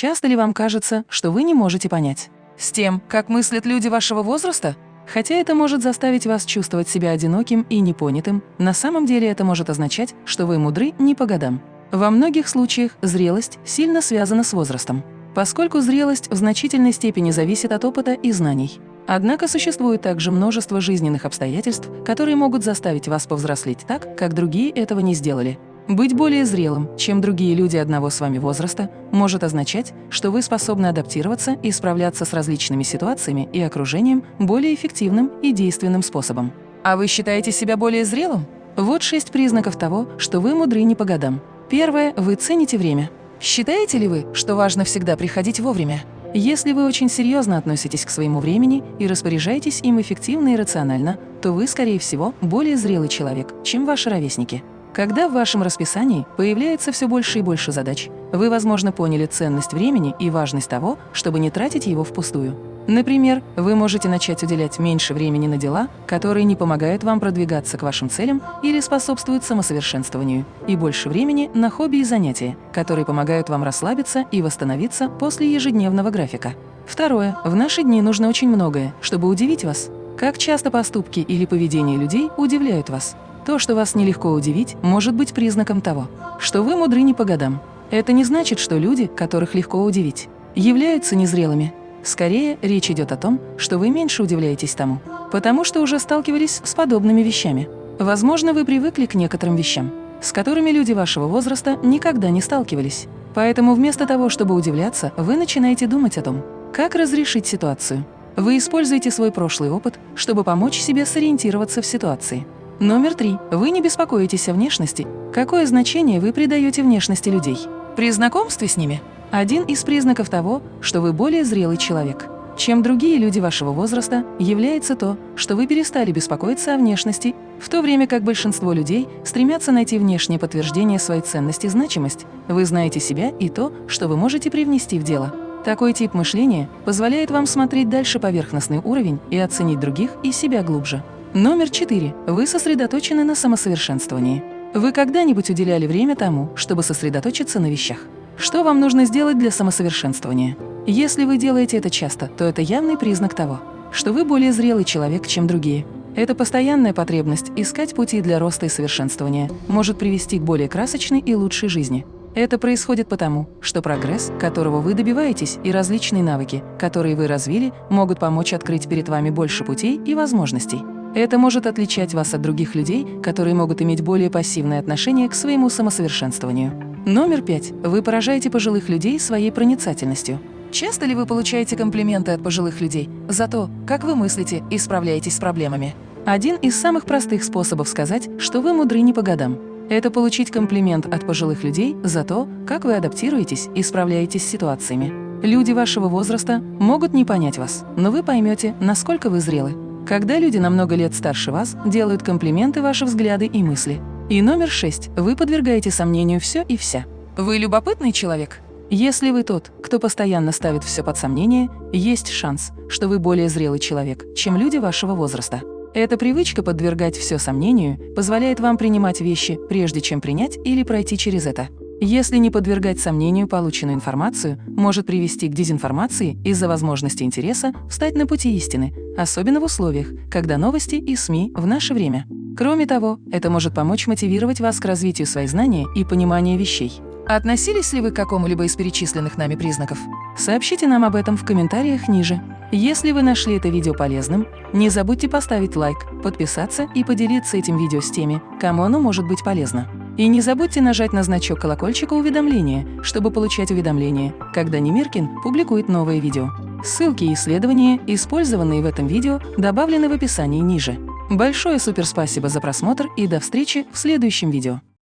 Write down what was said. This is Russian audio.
Часто ли вам кажется, что вы не можете понять? С тем, как мыслят люди вашего возраста? Хотя это может заставить вас чувствовать себя одиноким и непонятым, на самом деле это может означать, что вы мудры не по годам. Во многих случаях зрелость сильно связана с возрастом, поскольку зрелость в значительной степени зависит от опыта и знаний. Однако существует также множество жизненных обстоятельств, которые могут заставить вас повзрослеть так, как другие этого не сделали. Быть более зрелым, чем другие люди одного с вами возраста, может означать, что вы способны адаптироваться и справляться с различными ситуациями и окружением более эффективным и действенным способом. А вы считаете себя более зрелым? Вот шесть признаков того, что вы мудры не по годам. Первое – вы цените время. Считаете ли вы, что важно всегда приходить вовремя? Если вы очень серьезно относитесь к своему времени и распоряжаетесь им эффективно и рационально, то вы, скорее всего, более зрелый человек, чем ваши ровесники. Когда в вашем расписании появляется все больше и больше задач, вы, возможно, поняли ценность времени и важность того, чтобы не тратить его впустую. Например, вы можете начать уделять меньше времени на дела, которые не помогают вам продвигаться к вашим целям или способствуют самосовершенствованию, и больше времени на хобби и занятия, которые помогают вам расслабиться и восстановиться после ежедневного графика. Второе. В наши дни нужно очень многое, чтобы удивить вас. Как часто поступки или поведение людей удивляют вас? То, что вас нелегко удивить, может быть признаком того, что вы мудры не по годам. Это не значит, что люди, которых легко удивить, являются незрелыми. Скорее, речь идет о том, что вы меньше удивляетесь тому, потому что уже сталкивались с подобными вещами. Возможно, вы привыкли к некоторым вещам, с которыми люди вашего возраста никогда не сталкивались. Поэтому вместо того, чтобы удивляться, вы начинаете думать о том, как разрешить ситуацию. Вы используете свой прошлый опыт, чтобы помочь себе сориентироваться в ситуации. Номер три. Вы не беспокоитесь о внешности. Какое значение вы придаете внешности людей? При знакомстве с ними? Один из признаков того, что вы более зрелый человек, чем другие люди вашего возраста, является то, что вы перестали беспокоиться о внешности, в то время как большинство людей стремятся найти внешнее подтверждение своей ценности и значимость. Вы знаете себя и то, что вы можете привнести в дело. Такой тип мышления позволяет вам смотреть дальше поверхностный уровень и оценить других и себя глубже. Номер четыре. Вы сосредоточены на самосовершенствовании. Вы когда-нибудь уделяли время тому, чтобы сосредоточиться на вещах? Что вам нужно сделать для самосовершенствования? Если вы делаете это часто, то это явный признак того, что вы более зрелый человек, чем другие. Эта постоянная потребность искать пути для роста и совершенствования может привести к более красочной и лучшей жизни. Это происходит потому, что прогресс, которого вы добиваетесь, и различные навыки, которые вы развили, могут помочь открыть перед вами больше путей и возможностей. Это может отличать вас от других людей, которые могут иметь более пассивное отношение к своему самосовершенствованию. Номер пять. Вы поражаете пожилых людей своей проницательностью. Часто ли вы получаете комплименты от пожилых людей за то, как вы мыслите и справляетесь с проблемами? Один из самых простых способов сказать, что вы мудры не по годам. Это получить комплимент от пожилых людей за то, как вы адаптируетесь и справляетесь с ситуациями. Люди вашего возраста могут не понять вас, но вы поймете, насколько вы зрелы. Когда люди на много лет старше вас делают комплименты ваши взгляды и мысли. И номер шесть. Вы подвергаете сомнению все и вся. Вы любопытный человек? Если вы тот, кто постоянно ставит все под сомнение, есть шанс, что вы более зрелый человек, чем люди вашего возраста. Эта привычка подвергать все сомнению позволяет вам принимать вещи, прежде чем принять или пройти через это. Если не подвергать сомнению полученную информацию, может привести к дезинформации из-за возможности интереса встать на пути истины, особенно в условиях, когда новости и СМИ в наше время. Кроме того, это может помочь мотивировать вас к развитию своих знаний и понимания вещей. Относились ли вы к какому-либо из перечисленных нами признаков? Сообщите нам об этом в комментариях ниже. Если вы нашли это видео полезным, не забудьте поставить лайк, подписаться и поделиться этим видео с теми, кому оно может быть полезно. И не забудьте нажать на значок колокольчика уведомления, чтобы получать уведомления, когда Немиркин публикует новые видео. Ссылки и исследования, использованные в этом видео, добавлены в описании ниже. Большое суперспасибо за просмотр и до встречи в следующем видео.